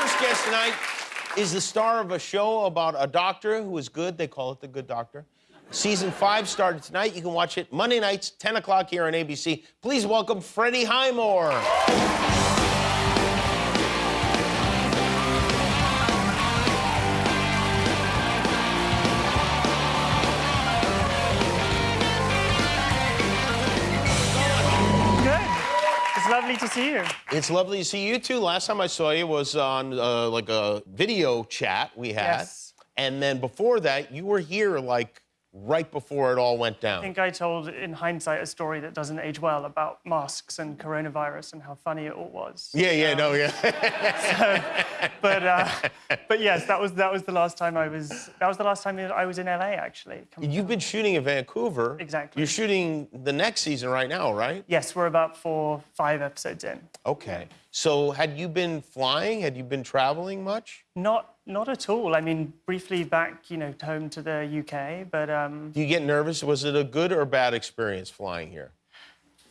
first guest tonight is the star of a show about a doctor who is good. They call it The Good Doctor. Season five started tonight. You can watch it Monday nights, 10 o'clock here on ABC. Please welcome Freddie Highmore. Lovely to see you. It's lovely to see you too. Last time I saw you was on uh, like a video chat we had. Yes. And then before that, you were here like right before it all went down. I think I told, in hindsight, a story that doesn't age well about masks and coronavirus and how funny it all was. yeah, yeah, Um, no, yeah. But, uh, but yes, that was that was the last time I was. That was the last time I was in LA, actually. You've been shooting in Vancouver. Exactly. You're shooting the next season right now, right? Yes, we're about four, five episodes in. Okay. So had you been flying? Had you been traveling much? Not not at all. I mean, briefly back, you know, home to the UK, but um, Do you get nervous? Was it a good or bad experience flying here?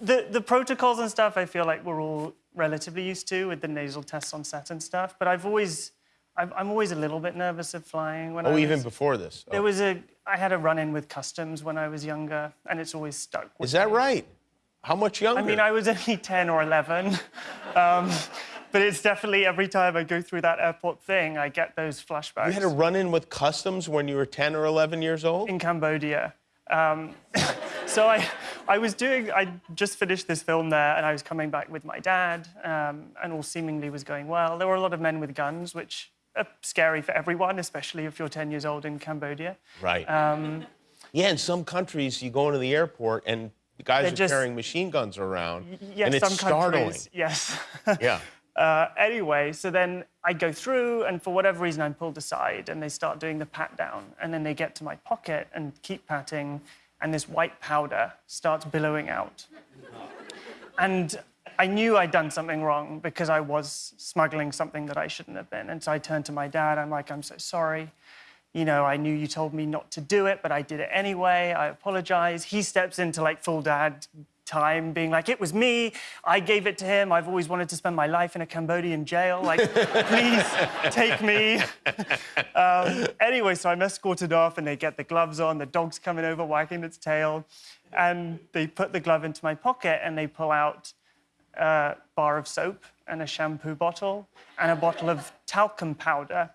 the the protocols and stuff. I feel like we're all relatively used to with the nasal tests on set and stuff. But I've always, I'm, I'm always a little bit nervous of flying. When I Oh, was, even before this. There Oh. was a, I had a run-in with customs when I was younger, and it's always stuck. With Is that me. right? How much younger? I mean, I was only 10 or 11. Um, but it's definitely every time I go through that airport thing, I get those flashbacks. You had a run-in with customs when you were 10 or 11 years old? in Cambodia. Um, so I, I was doing, I just finished this film there, and I was coming back with my dad, um, and all seemingly was going well. There were a lot of men with guns, which are scary for everyone, especially if you're 10 years old in Cambodia. Right. Um, yeah, in some countries, you go into the airport and the guys are just- carrying machine guns around, Yes, and it's startling. yes. Yeah. Uh, anyway, so then I go through, and for whatever reason, I'm pulled aside, and they start doing the pat down. And then they get to my pocket and keep patting, and this white powder starts billowing out. And I knew I'd done something wrong because I was smuggling something that I shouldn't have been. And so I turned to my dad. I'm like, I'm so sorry. You know, I knew you told me not to do it, but I did it anyway. I apologize. He steps into like full dad time, being like, it was me. I gave it to him. I've always wanted to spend my life in a Cambodian jail. Like, please take me. um, anyway, so I'm escorted off and they get the gloves on. The dog's coming over, wagging its tail. And they put the glove into my pocket and they pull out a bar of soap and a shampoo bottle and a bottle of talcum powder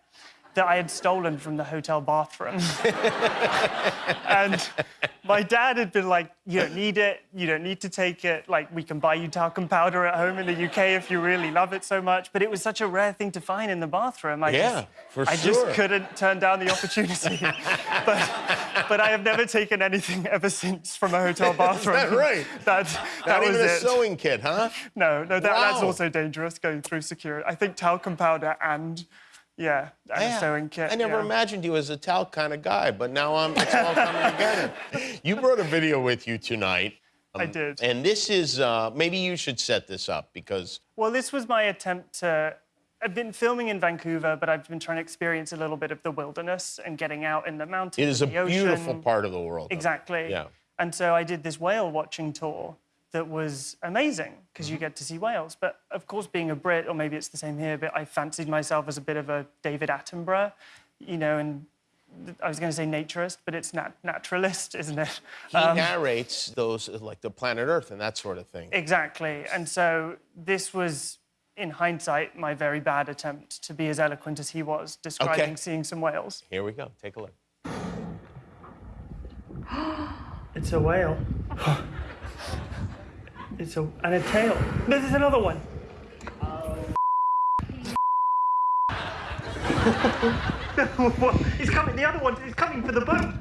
that I had stolen from the hotel bathroom. and my dad had been like, You don't need it. You don't need to take it. Like, we can buy you talcum powder at home in the UK if you really love it so much. But it was such a rare thing to find in the bathroom. I Yeah, just, I sure. just couldn't turn down the opportunity. but, but I have never taken anything ever since from a hotel bathroom. that right? That, that Not was even a it. sewing kit, huh? No, no, that, that's also dangerous going through security. I think talcum powder and, yeah, and a sewing kit. I never yeah. imagined you as a talc kind of guy, but now I'm, it's all coming together. You brought a video with you tonight. I did. And this is, uh, maybe you should set this up because Well, this was my attempt to. I've been filming in Vancouver, but I've been trying to experience a little bit of the wilderness and getting out in the mountains. it is a ocean. beautiful part of the world. Exactly. Yeah. And so I did this whale watching tour that was amazing because Mm-hmm. you get to see whales. But of course, being a Brit, or maybe it's the same here, but I fancied myself as a bit of a David Attenborough, you know, and I was going to say naturist, but it's nat- naturalist, isn't it? He narrates those, like the planet Earth and that sort of thing. Exactly. And so this was, in hindsight, my very bad attempt to be as eloquent as he was, describing Okay. seeing some whales. Here we go. Take a look. It's a whale. it's a and a tail. This is another one. What? he's coming. The other one is coming for the boat.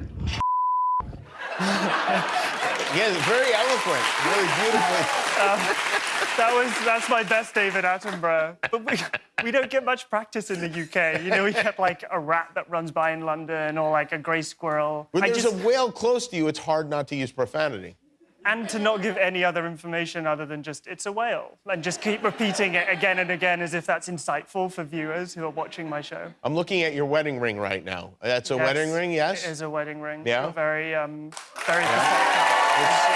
Yeah, very eloquent, really beautifully. That was that's my best David Attenborough. But we, we don't get much practice in the UK. You know, we get like a rat that runs by in London or like a grey squirrel. When I there's just- a whale close to you, it's hard not to use profanity. And to not give any other information other than just it's a whale and just keep repeating it again and again as if that's insightful for viewers who are watching my show. I'm looking at your wedding ring right now. That's a Yes, wedding ring, yes? It is a wedding ring. Yeah? You're very, um, very. It's-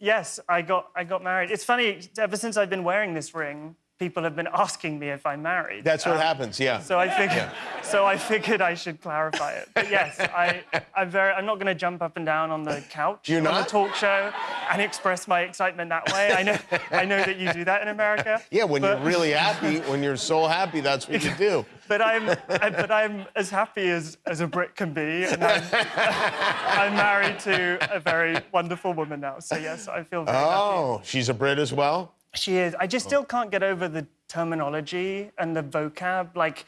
Yes, I got I got married. It's funny. Ever since I've been wearing this ring, people have been asking me if I'm married. That's what Um, happens, yeah. So I figured, yeah. so I figured I should clarify it. But yes, I, I'm very, I'm not going to jump up and down on the couch You're on not? the talk show and express my excitement that way. I know, I know that you do that in America. yeah, when but, you're really happy, when you're so happy, that's what you do. But I'm, I, but I'm as happy as, as a Brit can be, and I'm, I'm married to a very wonderful woman now. So yes, I feel very happy. Oh, she's a Brit as well? She is. I just still can't get over the terminology and the vocab. Like,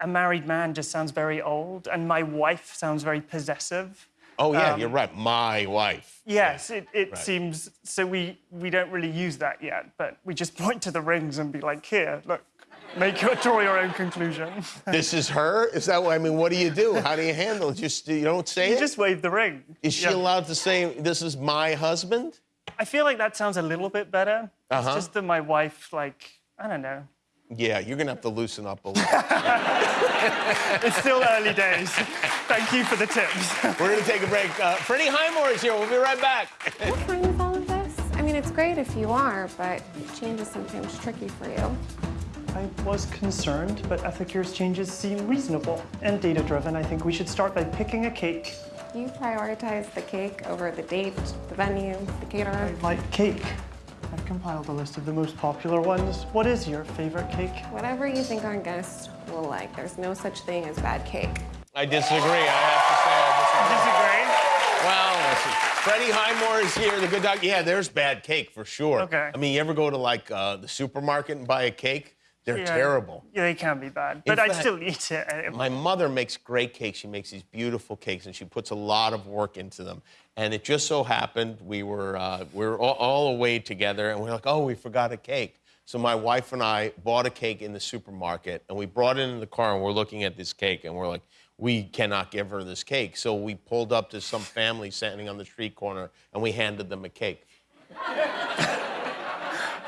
a married man just sounds very old, and my wife sounds very possessive. Oh, yeah, Um, you're right. My wife. Yes, it, it Right. seems so. We we don't really use that yet, but we just point to the rings and be like, "Here, look, make your draw your own conclusion." This is her? Is that what I mean? What do you do? How do you handle it? Just you don't say you it? just wave the ring. Is she Yeah. allowed to say this is my husband? I feel like that sounds a little bit better. Uh-huh. It's just that my wife, like, I don't know. Yeah, you're gonna have to loosen up a little. It's still early days. Thank you for the tips. We're gonna take a break. Uh, Freddie Highmore is here. We'll be right back. I'm fine with all of this. I mean, it's great if you are, but change is sometimes tricky for you. I was concerned, but Ethicure's changes seem reasonable and data driven. I think we should start by picking a cake. You prioritize the cake over the date, the venue, the caterer. Like cake. I've compiled a list of the most popular ones. What is your favorite cake? Whatever you think our guests will like. There's no such thing as bad cake. I disagree. I have to say I disagree. Disagree? Well, listen, Freddie Highmore is here, the good doc. Yeah, there's bad cake for sure. Okay. I mean, you ever go to like uh, the supermarket and buy a cake? They're terrible. Yeah, they can be bad, but I'd still eat it. My mother makes great cakes. She makes these beautiful cakes, and she puts a lot of work into them. And it just so happened we were uh, we were all, all away together, and we are like, oh, we forgot a cake. So my wife and I bought a cake in the supermarket, and we brought it in the car, and we're looking at this cake, and we're like, we cannot give her this cake. So we pulled up to some family standing on the street corner, and we handed them a cake.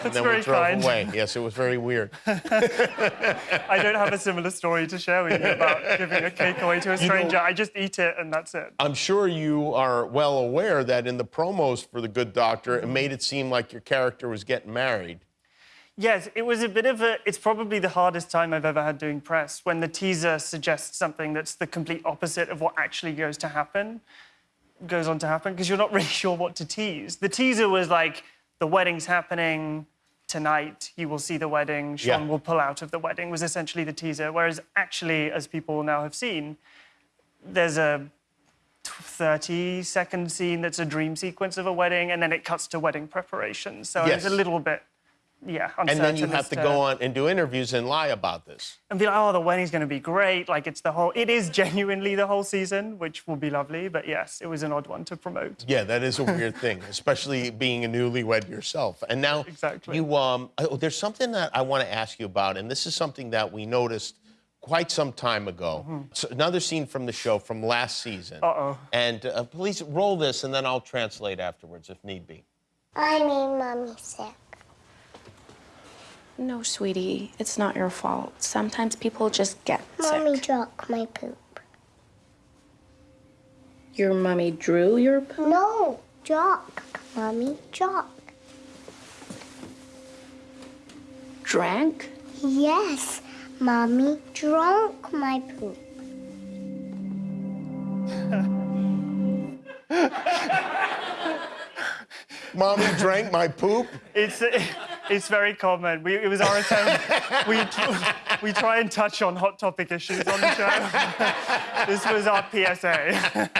and That's then very we drove kind. away. Yes, it was very weird. I don't have a similar story to share with you about giving a cake away to a know- stranger. I just eat it and that's it. I'm sure you are well aware that in the promos for The Good Doctor, it mm-hmm. made it seem like your character was getting married. Yes, it was a bit of a. It's probably the hardest time I've ever had doing press when the teaser suggests something that's the complete opposite of what actually goes to happen, goes on to happen, because you're not really sure what to tease. The teaser was like, the wedding's happening tonight, you will see the wedding, Sean Yeah. will pull out of the wedding, was essentially the teaser. Whereas actually, as people now have seen, there's a 30 second scene that's a dream sequence of a wedding, and then it cuts to wedding preparation. So Yes. it's a little bit, yeah, And then you have to go on and do interviews and lie about this. and be like, oh, the wedding's going to be great. Like it's the whole. It is genuinely the whole season, which will be lovely. But yes, it was an odd one to promote. Yeah, that is a weird thing, especially being a newlywed yourself. And now Exactly. you um oh, there's something that I want to ask you about, and this is something that we noticed quite some time ago. So another scene from the show from last season. Uh-oh. And uh, please roll this, and then I'll translate afterwards if need be. I made mommy sick. No, sweetie, it's not your fault. Sometimes people just get Mommy sick. dropped my poop. Your mommy drew your poop? No, jock. Mommy, jock. Drank? Yes, mommy drank my poop. Mommy drank my poop. It's it's very common. We, it was our attempt. we we try and touch on hot topic issues on the show. this was our PSA.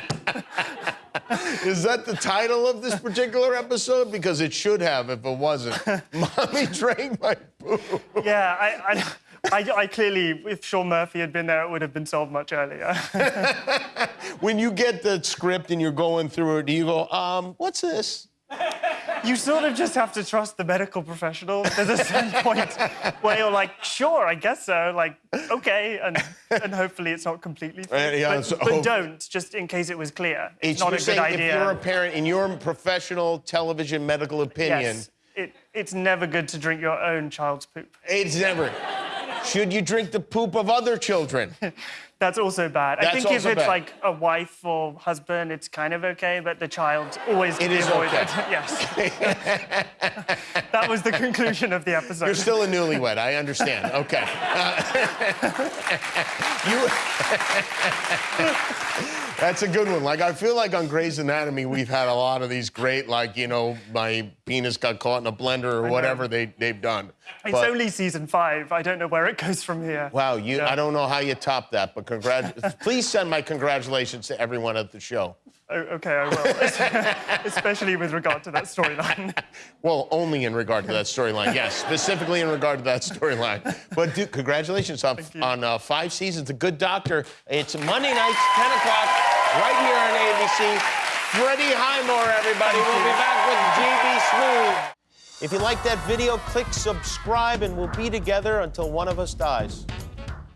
Is that the title of this particular episode? Because it should have if it wasn't. Mommy drank my poop. Yeah, I. I I, I clearly, if Sean Murphy had been there, it would have been solved much earlier. When you get the script and you're going through it, do you go, um, what's this? You sort of just have to trust the medical professionals. There's a certain point where you're like, sure, I guess so. Like, okay, and and hopefully it's not completely. Uh, yeah, but, so- but don't, just in case it was clear. It's, not you're a good idea. If you're a parent, in your professional television medical opinion, yes, it, it's never good to drink your own child's poop. it's never. Should you drink the poop of other children? That's also bad. I think if it's bad. like a wife or husband, it's kind of okay, but the child always It is avoided. okay. yes. that was the conclusion of the episode. You're still a newlywed. I understand. Okay. Uh, you. That's a good one. Like I feel like on Grey's Anatomy, we've had a lot of these great, like you know, my penis got caught in a blender or whatever they they've done. it's But- only season five. I don't know where it goes from here. Wow, you. Yeah. I don't know how you top that, but congrat. Please send my congratulations to everyone at the show. Oh, okay, I will. Especially with regard to that storyline. Well, only in regard to that storyline, yes, specifically in regard to that storyline. But dude, congratulations on, on uh, five seasons. The Good Doctor. It's Monday nights, 10 o'clock, right here on ABC. Freddie Highmore, everybody. Thank we'll you. be back with GB Smooth. If you like that video, click subscribe, and we'll be together until one of us dies.